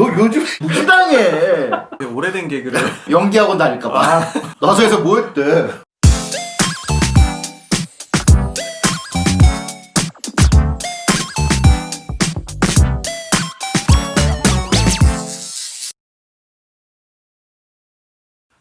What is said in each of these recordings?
너 요즘 무시당해. 오래된 개그를 연기학원 다닐까봐. 나서에서 뭐 했대?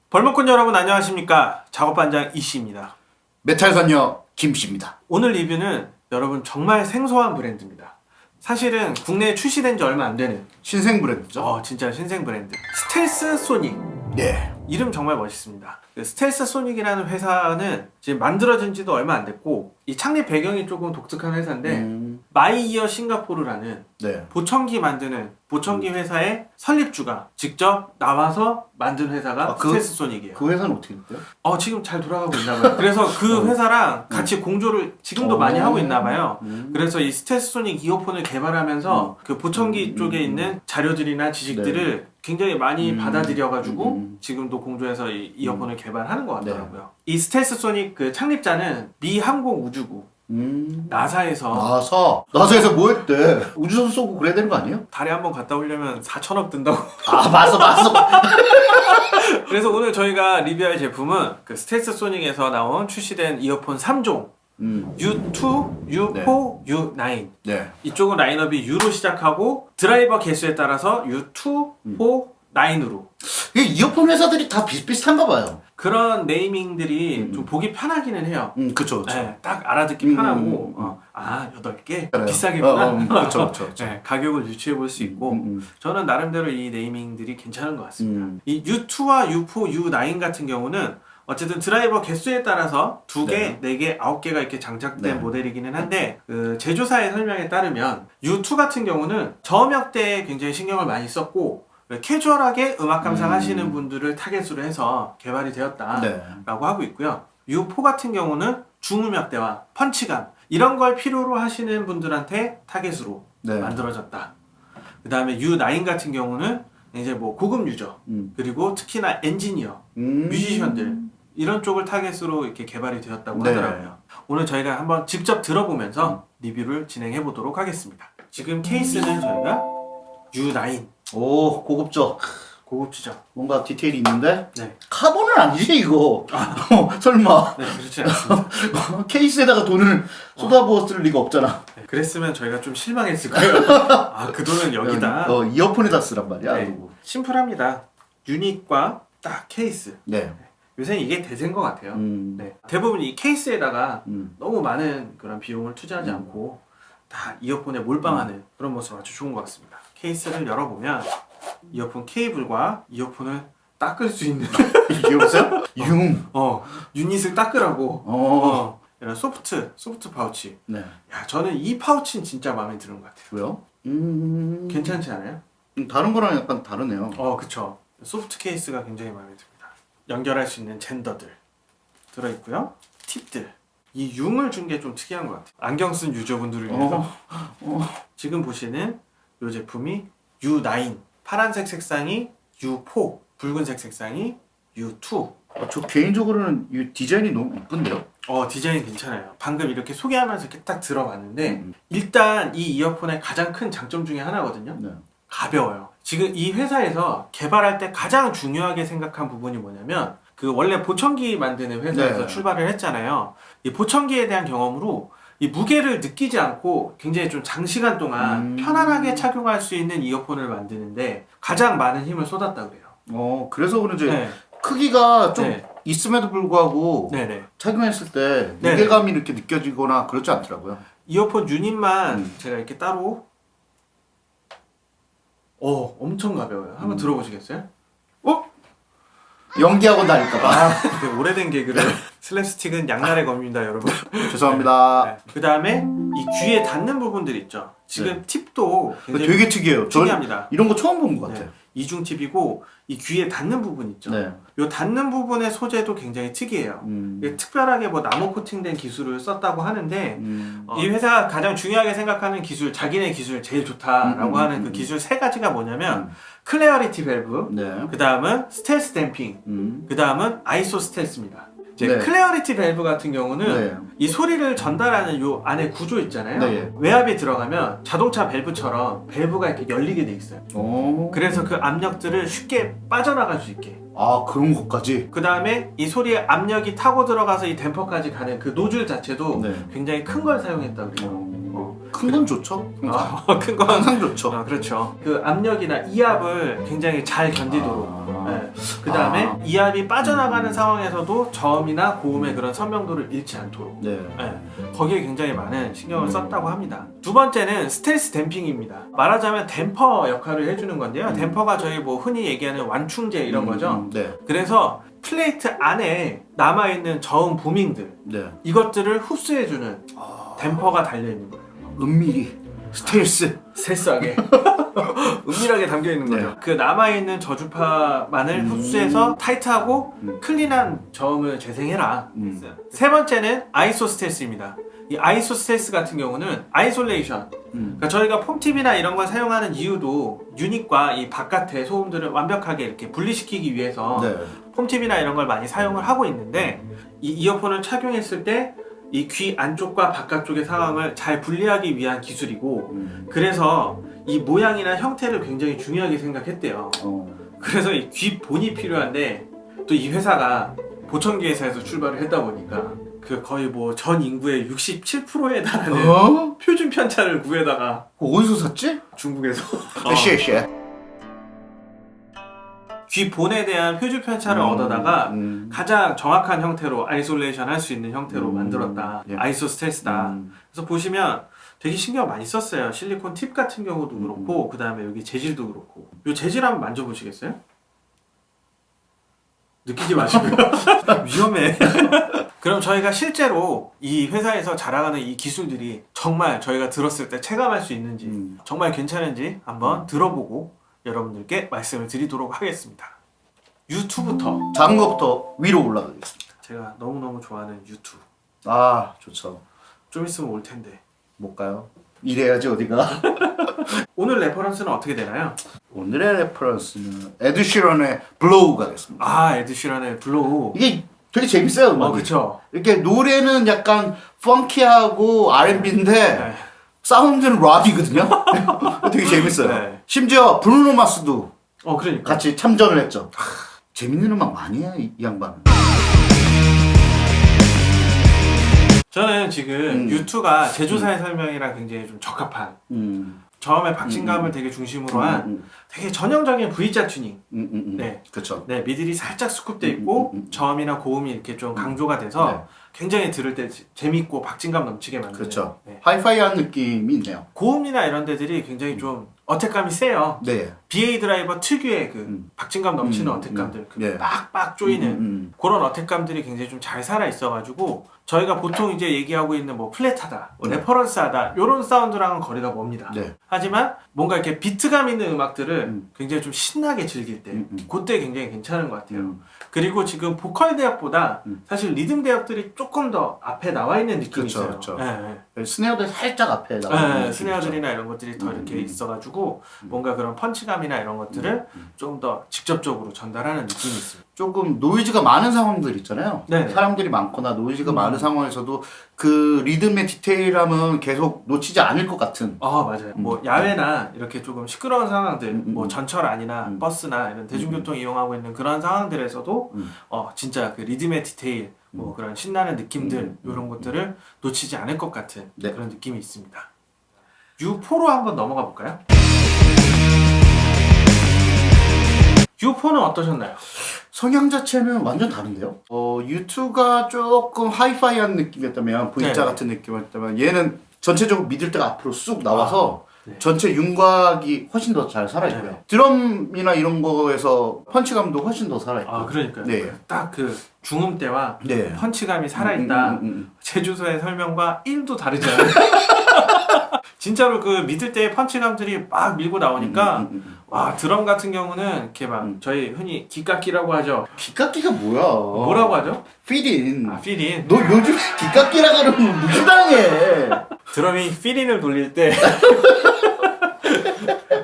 벌목꾼 여러분 안녕하십니까 작업반장 이씨입니다 메탈선녀 김씨입니다. 오늘 리뷰는 여러분 정말 생소한 브랜드입니다 사실은 국내에 출시된 지 얼마 안 되는 신생 브랜드죠? 어 진짜 신생 브랜드 스텔스 소닉 네. 이름 정말 멋있습니다 그 스텔스 소닉이라는 회사는 지금 만들어진 지도 얼마 안 됐고 이 창립 배경이 조금 독특한 회사인데 음, 마이이어 싱가포르라는 네. 보청기 만드는 보청기 회사의 설립주가 직접 나와서 만든 회사가 아, 그- 스텔스 소닉이에요 그 회사는 어떻게 됐대요? 어 지금 잘 돌아가고 있나 봐요. 그래서 그 어. 회사랑 같이 공조를 지금도 어. 많이 하고 있나 봐요. 음. 그래서 이 스텔스 소닉 이어폰을 개발하면서 그 보청기 음, 쪽에 음, 있는 자료들이나 지식들을 굉장히 많이 음, 받아들여가지고 음. 지금도 공조해서 이 이어폰을 개발하는 것 같더라고요. 이 스텔스 소닉 그 창립자는 미 항공 우주국 음. 나사에서 나서 나서에서 뭐 했대? 우주선 쏘고 그래야 되는 거 아니에요? 달에 한번 갔다 오려면 4천억 든다고. 아 맞어 맞어. 그래서 오늘 저희가 리뷰할 제품은 그 스텔스 소닉에서 나온 출시된 이어폰 3종 음. U2, U4, U9 네. 이쪽은 라인업이 U로 시작하고 드라이버 개수에 따라서 U2, 음. 4, 9으로 이 이어폰 회사들이 다 비슷비슷한가 봐요. 그런 네이밍들이 음. 좀 보기 편하기는 해요. 음 그쵸 그쵸. 네, 딱 알아듣기 음, 편하고 음, 음. 어, 아 8개? 그래요. 비싸겠구나 어, 어, 음, 그쵸 그쵸 그쵸. 네, 가격을 유추해 볼 수 있고. 저는 나름대로 이 naming들이 괜찮은 것 같습니다. 음. 이 U2와 U4, U9 같은 경우는 어쨌든 드라이버 개수에 따라서 두 개, 네 개, 아홉 개가 이렇게 장착된 네. 모델이기는 한데 그 제조사의 설명에 따르면 U2 같은 경우는 저음역 대에 굉장히 신경을 많이 썼고 캐주얼하게 음악 감상하시는 음. 분들을 타겟으로 해서 개발이 되었다라고 네. 하고 있고요. U4 같은 경우는 중음역대와 펀치감 이런 걸 필요로 하시는 분들한테 타겟으로 네. 만들어졌다. 그 다음에 U9 같은 경우는 이제 뭐 고급 user 음. 그리고 특히나 엔지니어, 음. 뮤지션들 이런 쪽을 타겟으로 이렇게 개발이 되었다고 네. 하더라고요. 오늘 저희가 한번 직접 들어보면서 리뷰를 진행해 보도록 하겠습니다. 지금 케이스는 저희가 U9 오 고급져. 고급지죠. 뭔가 디테일이 있는데 네, 카본은 아니지 이거. 어, 설마 네 그렇지 않습니다. 케이스에다가 돈을 쏟아부었을 리가 없잖아. 네, 그랬으면 저희가 좀 실망했을 거예요. 아 그 돈은 여기다. 어 이어폰에다 쓰란 말이야. 네, 그리고. 심플합니다. 유닛과 딱 케이스. 네. 요새 이게 대세인 것 같아요. 음. 네, 대부분 이 케이스에다가 음. 너무 많은 그런 비용을 투자하지 음. 않고 다 이어폰에 몰빵하는 그런 모습 아주 좋은 것 같습니다. 케이스를 열어보면 이어폰 케이블과 이어폰을 닦을 수 있는 이게 없어요? 융. 어 유닛을 닦으라고 어. 어, 이런 soft soft pouch. 네. 야 저는 이 pouch는 진짜 마음에 드는 것 같아요. 왜요? 음. 괜찮지 않아요? 음, 다른 거랑 약간 다르네요. 어 그쵸. soft 케이스가 굉장히 마음에 듭니다. 연결할 수 있는 젠더들 들어있고요. 팁들. 이 융을 준 게 좀 특이한 것 같아요. 안경 쓴 user분들을 위해서 어. 지금 보시는 이 제품이 U9 파란색 색상이 U4 붉은색 색상이 U2 어, 저 개인적으로는 이 디자인이 너무 이쁜데요? 어 디자인 괜찮아요 방금 이렇게 소개하면서 이렇게 딱 들어봤는데 음. 일단 이 이어폰의 가장 큰 장점 중에 하나거든요 네. 가벼워요 지금 이 회사에서 개발할 때 가장 중요하게 생각한 부분이 뭐냐면 그 원래 보청기 만드는 회사에서 네. 출발을 했잖아요 이 보청기에 대한 경험으로 이 무게를 느끼지 않고 굉장히 좀 장시간 동안 음. 편안하게 착용할 수 있는 이어폰을 만드는데 가장 많은 힘을 쏟았다 그래요. 어 그래서 그런지 네, 크기가 좀 네. 있음에도 불구하고 네, 네. 착용했을 때 네. 무게감이 이렇게 느껴지거나 그렇지 않더라고요. 이어폰 유닛만 음. 제가 이렇게 따로 어 엄청 가벼워요. 한번 음. 들어보시겠어요? 어? 연기학원 다닐까봐. 아, 되게 오래된 개그를 슬랩스틱은 양날의 검입니다, 여러분. 죄송합니다. 그 다음에 이 귀에 닿는 부분들 있죠. 지금 팁도 네. 되게 특이해요. 저 특이합니다. 이런 거 처음 본 것 같아요. 네. 이중 팁이고 이 귀에 닿는 부분 있죠. 네. 이 닿는 부분의 소재도 굉장히 특이해요. 음. 특별하게 뭐 나노 코팅된 기술을 썼다고 하는데 음. 어, 이 회사가 가장 중요하게 생각하는 기술, 자기네 기술 제일 좋다라고 음, 음, 하는 음, 그 음. 기술 세 가지가 뭐냐면 음. clarity valve, 네. 그 다음은 stealth damping, 음. 그 다음은 iso stealth입니다. 이제 네. clarity valve 같은 경우는 네. 이 소리를 전달하는 요 안에 구조 있잖아요. 네. 외압이 들어가면 자동차 밸브처럼 밸브가 이렇게 열리게 돼 있어요. 오. 그래서 그 압력들을 쉽게 빠져나갈 수 있게. 아 그런 것까지. 그 다음에 이 소리의 압력이 타고 들어가서 이 댐퍼까지 가는 그 노즐 자체도 네. 굉장히 큰 걸 사용했다 그래요. 어. 큰건 좋죠. 어, 큰 거. 항상 좋죠. 아, 그렇죠. 그 압력이나 이압을 굉장히 잘 견디도록. 아. 네. 그 다음에 아. 이압이 빠져나가는 상황에서도 저음이나 고음의 그런 선명도를 잃지 않도록. 네. 네, 거기에 굉장히 많은 신경을 썼다고 합니다. 두 번째는 스텔스 댐핑입니다. 말하자면 댐퍼 역할을 해주는 건데요. 음. 댐퍼가 저희 뭐 흔히 얘기하는 완충제 이런 음, 거죠. 음, 네. 그래서 플레이트 안에 남아있는 저음 부밍들 네. 이것들을 흡수해주는 댐퍼가 달려있는 거예요. 은밀히 스텔스. 세싸게 은밀하게 담겨 있는 거죠. 네. 그 남아 있는 저주파만을 음. 흡수해서 타이트하고 음. clean한 저음을 재생해라. 음. 세 번째는 iso stealth입니다. 이 iso stealth 같은 경우는 isolation. 음. 그러니까 저희가 foam tip이나 이런 걸 사용하는 이유도 유닛과 이 바깥의 소음들을 완벽하게 이렇게 분리시키기 위해서 네. foam tip이나 이런 걸 많이 사용을 하고 있는데 이 이어폰을 착용했을 때 이귀 안쪽과 바깥쪽의 상황을 잘 분리하기 위한 기술이고 음. 그래서 이 모양이나 형태를 굉장히 중요하게 생각했대요. 어. 그래서 이귀 본이 필요한데 또 이 회사가 보청기 회사에서 출발을 했다 보니까 그 거의 뭐 전 인구의 67%에 달하는 어? 표준 편차를 구해다가 그거 어디서 샀지? 중국에서 쉐쉐. 귀 본에 대한 표준 편차를 얻어다가 음. 가장 정확한 형태로 isolation 할 수 있는 형태로 음. 만들었다. 예. iso stealth다. 음. 그래서 보시면 되게 신경 많이 썼어요. 실리콘 팁 같은 경우도 그렇고 그 다음에 여기 재질도 그렇고. 이 재질 한번 만져보시겠어요? 느끼지 마시고요. 위험해. 그럼 저희가 실제로 이 회사에서 자랑하는 이 기술들이 정말 저희가 들었을 때 체감할 수 있는지 음. 정말 괜찮은지 한번 들어보고 여러분들께 말씀을 드리도록 하겠습니다. U2부터 작은 것부터 위로 올라가겠습니다. 제가 너무너무 좋아하는 U2 아 좋죠. 좀 있으면 올 텐데 못 가요. 이래야지 어디가. 오늘 reference는 어떻게 되나요? 오늘의 reference는 에드시런의 BLOW가 됐습니다. 아 에드시런의 BLOW 이게 되게 재밌어요. 어 음악이. 그쵸 이렇게 노래는 약간 funky하고 R&B인데 네. 사운드는 랍이거든요. 되게 재밌어요. 네. 심지어 브루노 마스도 어 그러니까 같이 참전을 했죠. 재밌는 음악 많이 해요, 이, 이 양반은. 저는 지금 음. 유튜가 제조사의 설명이랑 굉장히 좀 적합한 음, 저음의 박진감을 음. 되게 중심으로 한 음, 되게 전형적인 V자 튜닝 음, 음, 음. 네. 그쵸. 네 미들이 살짝 수급돼 있고 음, 음, 음. 저음이나 고음이 이렇게 좀 강조가 돼서 네. 굉장히 들을 때 재- 재밌고 박진감 넘치게 만드는 그렇죠. 네. 하이파이한 느낌이 있네요. 고음이나 이런 데들이 굉장히 좀 attack감이 세요 네. BA 드라이버 특유의 그 음. 박진감 넘치는 음, attack감들 음. 그 네. 빡빡 조이는 음, 음, 그런 attack감들이 굉장히 좀 잘 살아 있어가지고 저희가 보통 이제 얘기하고 있는 뭐 flat하다, 뭐 네. reference하다 이런 사운드랑은 거리가 멉니다. 네. 하지만 뭔가 이렇게 비트감 있는 음악들을 음. 굉장히 좀 신나게 즐길 때 음, 음. 그때 굉장히 괜찮은 것 같아요. 음. 그리고 지금 보컬 대역보다 음. 사실 리듬 대역들이 조금 더 앞에 나와 있는 느낌이 그쵸, 있어요. 그쵸. 네, 네. 스네어들 살짝 앞에 네, 나오는 네, 스네어들이나 이런 것들이 더 음, 이렇게 음. 있어가지고 뭔가 그런 펀치감이나 이런 것들을 음. 좀더 직접적으로 전달하는 느낌이 있습니다. 조금 노이즈가 많은 상황들 있잖아요. 네네. 사람들이 많거나 노이즈가 음. 많은 상황에서도 그 리듬의 디테일함은 계속 놓치지 않을 것 같은. 아 맞아요. 음. 뭐 야외나 이렇게 조금 시끄러운 상황들, 음, 음, 뭐 음. 전철 안이나 음. 버스나 이런 대중교통 이용하고 있는 그런 상황들에서도 음. 어 진짜 그 리듬의 디테일, 뭐 그런 신나는 느낌들 음, 음, 이런 것들을 놓치지 않을 것 같은 네. 그런 느낌이 있습니다. U4로 한번 넘어가 볼까요? U4는 어떠셨나요? 성향 자체는 완전 다른데요. 어, 유튜가 조금 하이파이한 느낌이었다면 V자 네. 같은 느낌이었다면 얘는 전체적으로 미들 때가 앞으로 쑥 나와서 네. 전체 윤곽이 훨씬 더 잘 살아있고요. 네. 드럼이나 이런 거에서 펀치감도 훨씬 더 살아있고. 아 그러니까요. 네. 딱 그 중음 때와 네. 펀치감이 살아있다. 음, 음, 음, 제주도의 설명과 1도 다르지 않아요. 진짜로 그 middle대의 펀치감들이 막 밀고 나오니까 음, 음, 음. 와 드럼 같은 경우는 이렇게 막 음. 저희 흔히 기깎기라고 하죠. 기깎기가 뭐야? 뭐라고 하죠? Fill-in. 아 fill-in. 너 요즘 기깎기라 그러면 무시당해. 드럼이 fill-in을 돌릴 때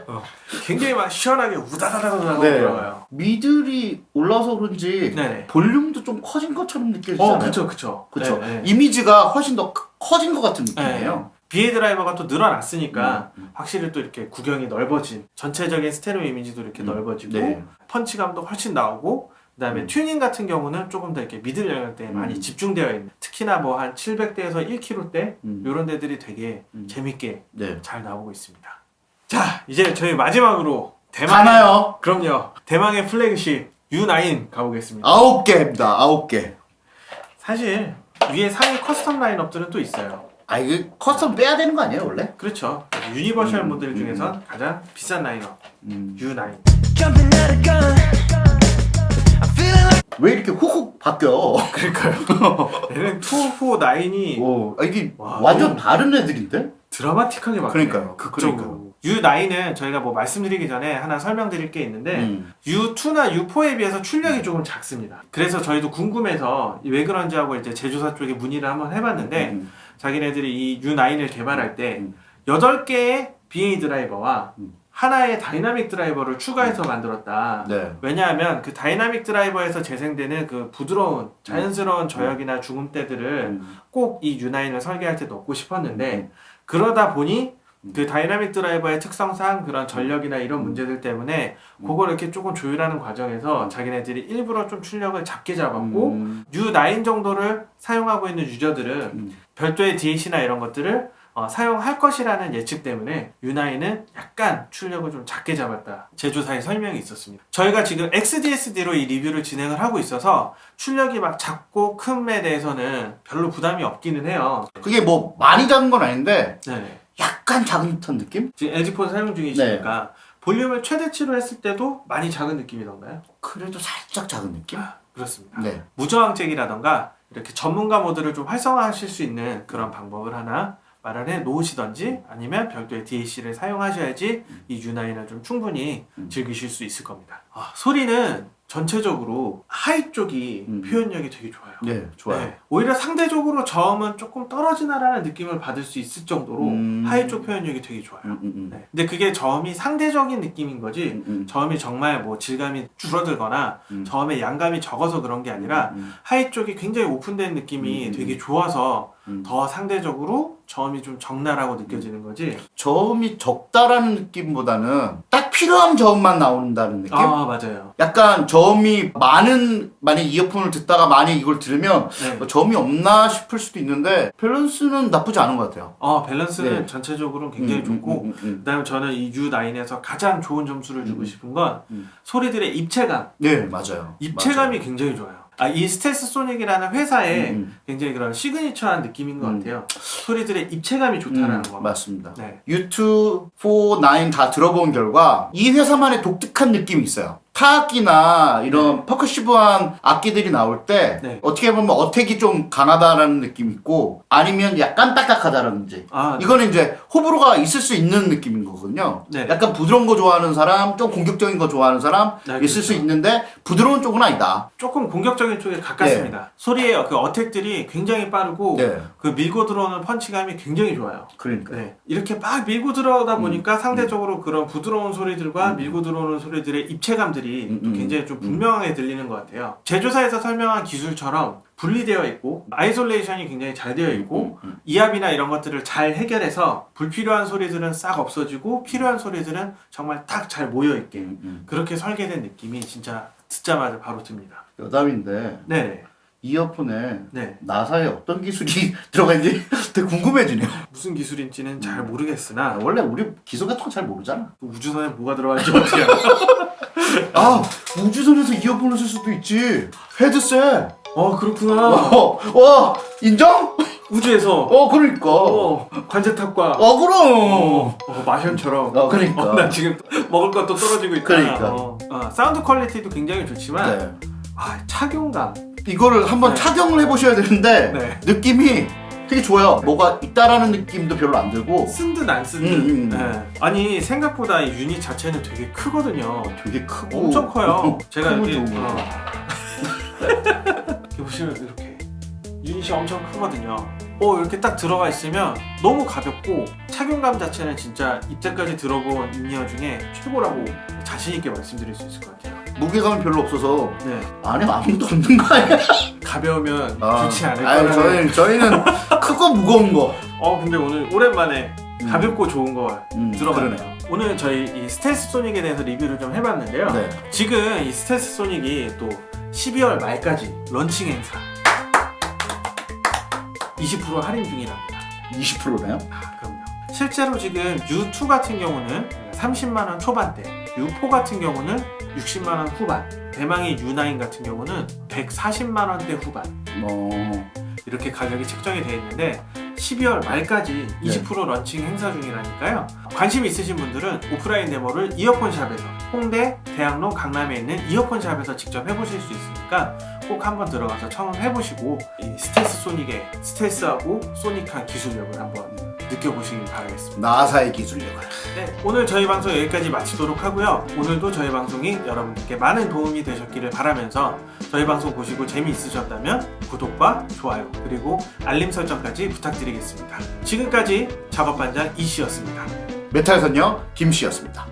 어, 굉장히 막 시원하게 우다다다다다고 네. 들어가요. middle이 올라서 그런지 네네. 볼륨도 좀 커진 것처럼 느껴지잖아요. 어, 그쵸, 그쵸. 그쵸. 네, 네. 이미지가 훨씬 더 크- 커진 것 같은 느낌이에요. BA 드라이버가 또 늘어났으니까 음, 음. 확실히 또 이렇게 구경이 넓어진 전체적인 스테레오 이미지도 이렇게 음, 넓어지고 네. 펀치감도 훨씬 나오고 그 다음에 음. 튜닝 같은 경우는 조금 더 이렇게 middle 영역대에 음. 많이 집중되어 있는 특히나 뭐 한 700대에서 1k대 음. 이런 데들이 되게 음. 재밌게 네. 잘 나오고 있습니다. 자 이제 저희 마지막으로 대망의 가나요? 그럼요 대망의 플래그십 U9 가보겠습니다. 아홉 개입니다. 아홉 개. 사실 위에 상위 custom 라인업들은 또 있어요. 아 이게 custom 빼야 되는 거 아니에요 원래? 그렇죠. 유니버셜 음, 모델 음, 중에선 가장 비싼 라인업 음. U9. Jumping at a gun. I'm feeling like 왜 이렇게 훅훅 바뀌어? 그러니까요. 얘는 2, 4, 9이 오, 아, 이게 와, 완전 다른 애들인데? 드라마틱하게 바뀌어요. 그러니까요. 극적으로. U9은 저희가 뭐 말씀드리기 전에 하나 설명드릴 게 있는데 음. U2나 U4에 비해서 출력이 조금 작습니다. 그래서 저희도 궁금해서 이왜 그런지 하고 이제 제조사 쪽에 문의를 한번 해봤는데 음. 자기네들이 이 U9을 개발할 때 음. 8개의 BA 드라이버와 음. 하나의 다이나믹 드라이버를 추가해서 만들었다. 네. 왜냐하면 그 다이나믹 드라이버에서 재생되는 그 부드러운 자연스러운 저역이나 중음대들을 음. 꼭이 U9을 설계할 때 넣고 싶었는데 그러다 보니 그 다이나믹 드라이버의 특성상 그런 전력이나 이런 문제들 때문에 그걸 이렇게 조금 조율하는 과정에서 자기네들이 일부러 좀 출력을 작게 잡았고 음. U9 정도를 사용하고 있는 유저들은 음. 별도의 DAC나 이런 것들을 어, 사용할 것이라는 예측 때문에 U9은 약간 출력을 좀 작게 잡았다. 제조사의 설명이 있었습니다. 저희가 지금 xDSD로 이 리뷰를 진행을 하고 있어서 출력이 막 작고 큰에 대해서는 별로 부담이 없기는 해요. 그게 뭐 많이 작은 건 아닌데 네. 약간 작은 듯한 느낌? 지금 LG 폰 사용 중이시니까 볼륨을 최대치로 했을 때도 많이 작은 느낌이던가요? 그래도 살짝 작은 느낌? 그렇습니다. 네. 무저항잭이라던가 이렇게 전문가 모드를 좀 활성화하실 수 있는 그런 방법을 하나 마련해 놓으시던지 아니면 별도의 DAC를 사용하셔야지 이 U9을 좀 충분히 음. 즐기실 수 있을 겁니다. 아, 소리는 전체적으로 high 쪽이 음. 표현력이 되게 좋아요. 네, 좋아요. 네. 오히려 상대적으로 저음은 조금 떨어지나라는 느낌을 받을 수 있을 정도로 음. high 쪽 표현력이 되게 좋아요. 음, 음, 음. 네. 근데 그게 저음이 상대적인 느낌인 거지 음, 음. 저음이 정말 뭐 질감이 줄어들거나 음. 저음의 양감이 적어서 그런 게 아니라 음, high 쪽이 굉장히 오픈된 느낌이 되게 좋아서 음. 더 상대적으로 저음이 좀 적나라고 느껴지는 거지. 저음이 적다라는 느낌보다는 딱 필요한 저음만 나온다는 느낌? 아 맞아요. 약간 저음이 많은 만약 이어폰을 듣다가 만약 이걸 들으면 네. 뭐 저음이 없나 싶을 수도 있는데 밸런스는 나쁘지 않은 것 같아요. 어 밸런스는 네. 전체적으로 굉장히 음, 좋고 음, 음, 음. 그다음에 저는 이 U9에서 가장 좋은 점수를 주고 음. 싶은 건 음. 소리들의 입체감. 네 맞아요. 입체감이 굉장히 좋아요. 아, 이 스텔스 소닉이라는 회사의 음, 음. 굉장히 그런 시그니처한 느낌인 것 음. 같아요. 소리들의 입체감이 좋다라는 음, 거. 맞습니다. 네. U2, 4, 9 다 들어본 결과 이 회사만의 독특한 느낌이 있어요. 타악기나 이런 퍼커시브한 악기들이 나올 때 네. 어떻게 보면 어택이 좀 강하다라는 느낌이 있고 아니면 약간 딱딱하다라든지 아, 이거는 이제 호불호가 있을 수 있는 느낌인 거거든요. 네. 약간 부드러운 거 좋아하는 사람, 좀 공격적인 거 좋아하는 사람 네, 있을 그렇죠. 수 있는데 부드러운 쪽은 아니다. 조금 공격적인 쪽에 가깝습니다. 소리의 그 어택들이 굉장히 빠르고 네, 그 밀고 들어오는 펀치감이 굉장히 좋아요. 그러니까. 네. 이렇게 막 밀고 들어오다 음, 보니까 상대적으로 그런 부드러운 소리들과 밀고 들어오는 소리들의 입체감들이 음, 또 음, 굉장히 좀 음. 분명하게 들리는 것 같아요. 제조사에서 설명한 기술처럼 분리되어 있고 isolation이 굉장히 잘 되어 있고 음, 이압이나 이런 것들을 잘 해결해서 불필요한 소리들은 싹 없어지고 필요한 소리들은 정말 딱 잘 모여 있게 음, 음. 그렇게 설계된 느낌이 진짜 듣자마자 바로 듭니다. 여담인데 네네. 이어폰에 네. 나사에 어떤 기술이 들어가 있는지 되게 궁금해지네요. 무슨 기술인지는 잘 음. 모르겠으나 원래 우리 기술 같은 거 잘 모르잖아. 우주선에 뭐가 들어갈지 어떻게 알아? 아 우주선에서 이어폰을 쓸 수도 있지. 헤드셋. 어 그렇구나. 어, 와 인정? 우주에서 어 그러니까. 어, 어, 관제탑과 그럼. 어, 어, 마션처럼 어 그러니까. 어, 나 지금 먹을 것도 떨어지고 있다. 그러니까. 어. 어, 사운드 quality도 굉장히 좋지만 네. 아, 착용감. 이거를 한번 네. 착용을 해보셔야 되는데 네. 느낌이 되게 좋아요. 뭐가 있다라는 느낌도 별로 안 들고 쓴 듯 안 쓴 듯. 음, 음. 네. 아니 생각보다 이 유닛 자체는 되게 크거든요. 되게 크고 엄청 커요. 제가 이렇게. 어. 이렇게 보시면 이렇게 유닛이 엄청 크거든요. 어 이렇게 딱 들어가 있으면 너무 가볍고 착용감 자체는 진짜 이때까지 들어본 in-ear 중에 최고라고 자신 있게 말씀드릴 수 있을 것 같아요. 무게감이 별로 없어서 네, 안에 아무것도 없는 거 아니야? 가벼우면 아, 좋지 않을까. 아니, 저희는, 저희는 크고 무거운 거. 어 근데 오늘 오랜만에 음. 가볍고 좋은 걸 음, 들어봤네요. 그러네요. 오늘 저희 이 스텔스 소닉에 대해서 리뷰를 좀 해봤는데요. 네. 지금 이 스텔스 소닉이 또 12월 말까지 런칭 행사 20% 할인 중이랍니다. 20%나요? 아, 그럼요. 실제로 지금 U2 같은 경우는 30만 원 초반대, U4 같은 경우는 60만 원 후반, 대망의 U9 같은 경우는 140만 원대 후반 어, 이렇게 가격이 책정이 되어 있는데 12월 말까지 20% 런칭 행사 중이라니까요. 관심 있으신 분들은 오프라인 데모를 이어폰 샵에서 홍대, 대학로, 강남에 있는 이어폰 샵에서 직접 해보실 수 있으니까 꼭 한번 들어가서 청음해보시고 이 스텔스 소닉의 스텔스하고 소닉한 기술력을 한번 느껴보시길 바라겠습니다. 나사의 기술력을. 네, 오늘 저희 방송 여기까지 마치도록 하고요. 오늘도 저희 방송이 여러분들께 많은 도움이 되셨기를 바라면서 저희 방송 보시고 재미있으셨다면 구독과 좋아요 그리고 알림 설정까지 부탁드리겠습니다. 지금까지 작업반장 이씨였습니다. 메탈 선녀 김씨였습니다.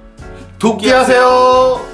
도끼하세요.